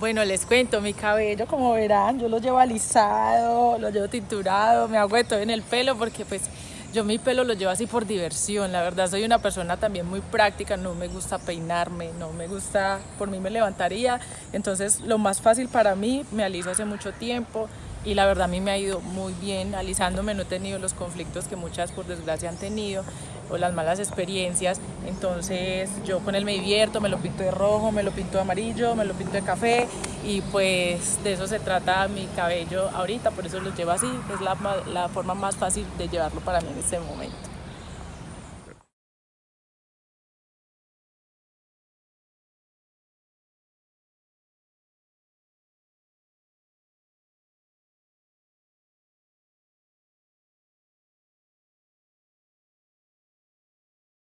Bueno, les cuento, mi cabello, como verán, yo lo llevo alisado, lo llevo tinturado, me hago de todo en el pelo porque pues yo mi pelo lo llevo así por diversión, la verdad soy una persona también muy práctica, no me gusta peinarme, no me gusta, por mí me levantaría, entonces lo más fácil para mí, me aliso hace mucho tiempo, y la verdad a mí me ha ido muy bien, alisándome no he tenido los conflictos que muchas por desgracia han tenido o las malas experiencias, entonces yo con él me divierto, me lo pinto de rojo, me lo pinto de amarillo, me lo pinto de café y pues de eso se trata mi cabello ahorita, por eso lo llevo así, es la, la forma más fácil de llevarlo para mí en este momento.